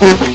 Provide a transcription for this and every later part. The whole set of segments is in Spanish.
Mm-hmm.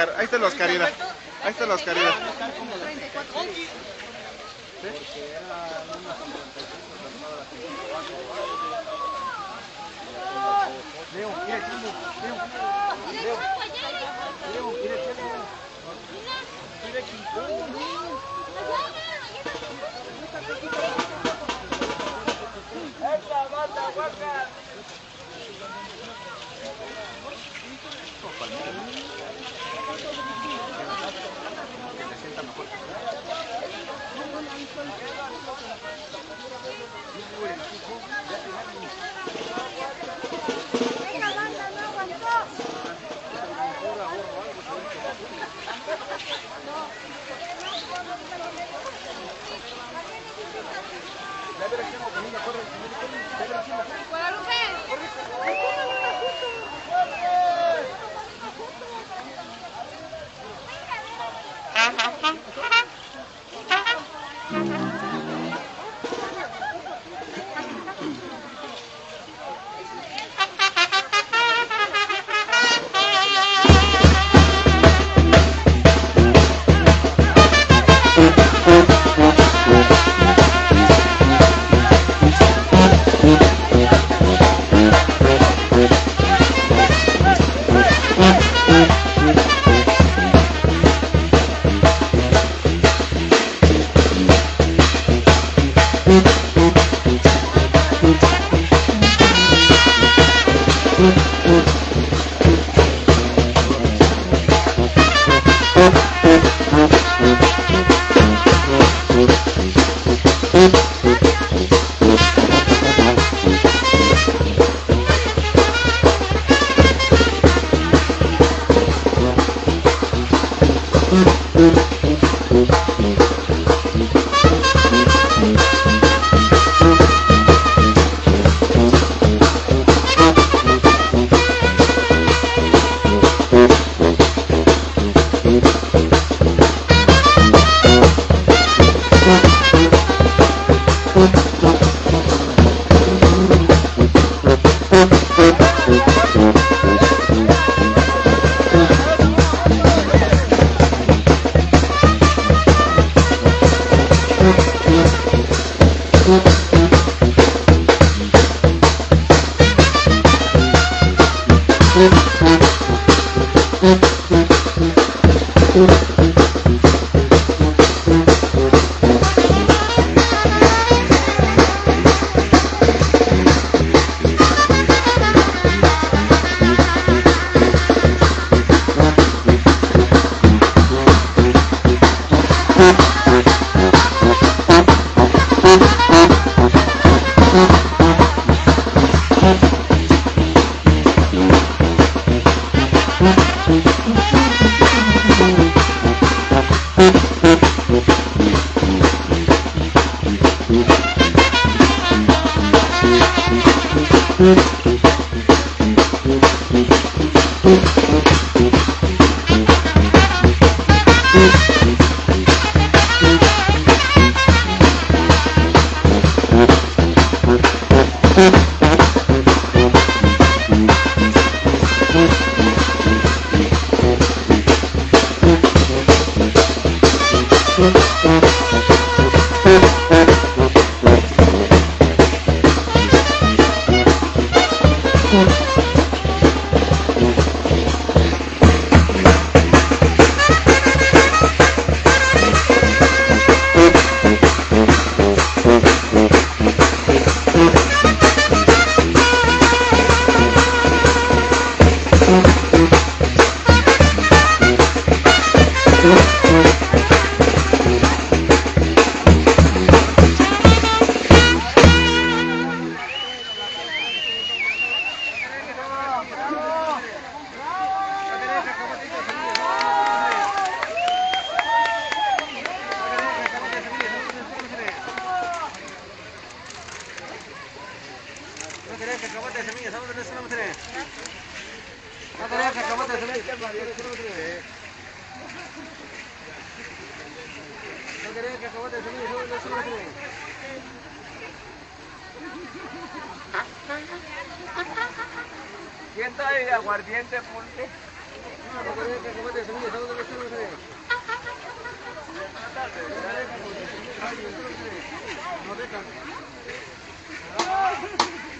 Ahí está el Oscarina. Ahí está el Oscarina. Leo, mira el Leo. Mira Mira. Gracias. Thank you. ¿Quién ahí aguardiente, ponte? No, no, no,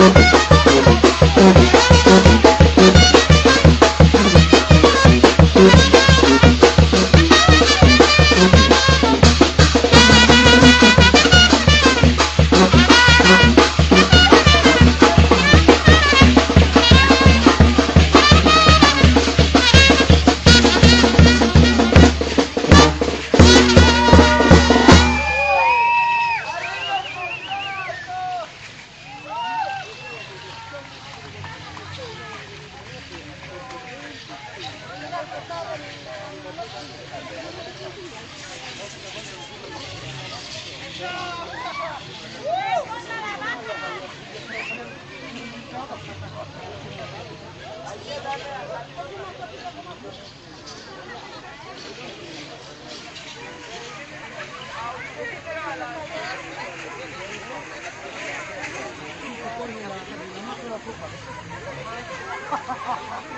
Oh, ハハハハ!